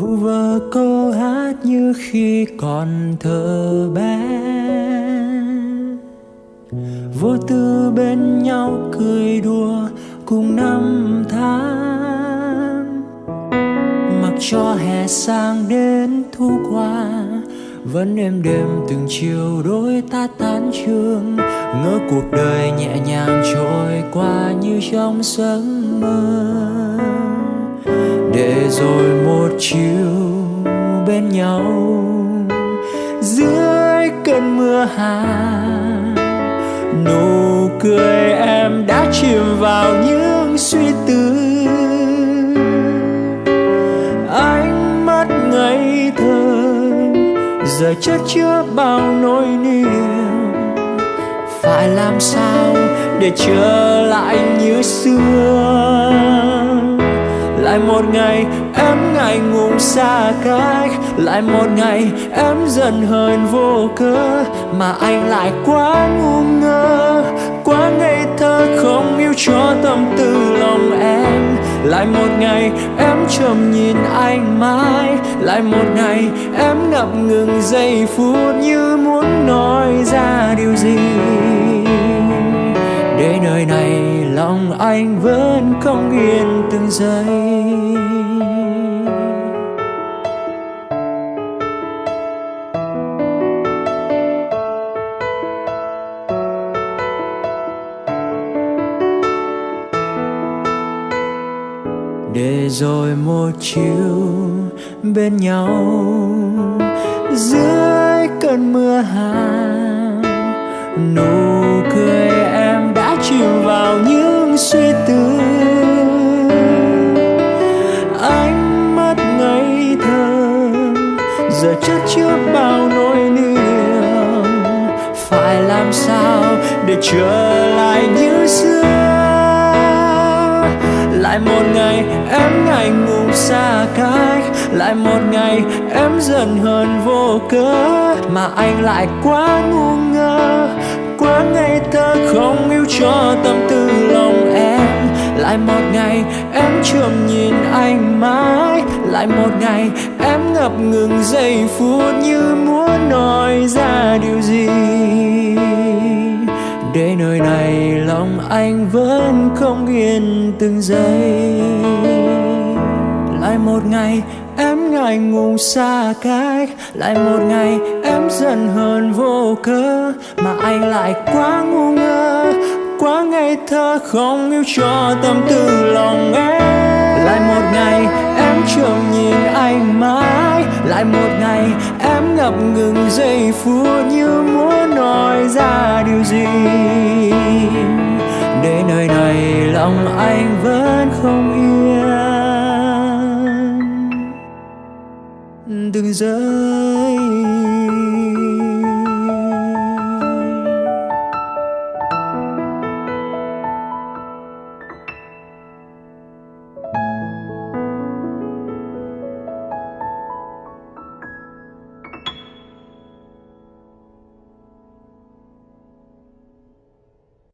vu vơ câu hát như khi còn thơ bé. Vô tư bên nhau cười đùa cùng năm tháng. Mặc cho hè sang đến thu qua, vẫn êm đêm từng chiều đôi ta tán trường ngỡ cuộc đời nhẹ nhàng trôi qua như trong giấc mơ rồi một chiều bên nhau. Dưới cơn mưa hà, nụ cười em đã chìm vào những suy tư. Ánh mắt ngây thơ, giờ chất chứa bao nỗi niềm. Phải làm sao để trở lại như xưa? Lại một ngày em ngại ngùng xa cách. Lại một ngày em dần hờn vô cớ. Mà anh lại quá ngu ngơ. Quá ngây thơ, không yêu cho tâm tư lòng em. Lại một ngày em trầm nhìn anh mãi. Lại một ngày em ngập ngừng giây phút như muốn nói ra điều gì. Để nơi này lòng anh vẫn không yên từng giây. Để rồi một chiều bên nhau, dưới cơn mưa hà làm sao để trở lại như xưa? Lại một ngày em ngại ngùng xa cách, lại một ngày em dần hờn vô cớ, mà anh lại quá ngu ngơ. Quá ngây thơ, không yêu cho tâm tư lòng em. Lại một ngày em chưa nhìn anh mãi, lại một ngày em ngập ngừng giây phút như muốn nói anh vẫn không yên từng giây. Lại một ngày em ngại ngùng xa cách, lại một ngày em giận hờn vô cớ, mà anh lại quá ngu ngơ, quá ngây thơ, không yêu cho tâm tư lòng em. Lại một ngày em trông nhìn anh mãi, lại một ngày em ngập ngừng giây phút như muốn nói ra điều gì để nơi này lòng anh vẫn không yên. Từng giây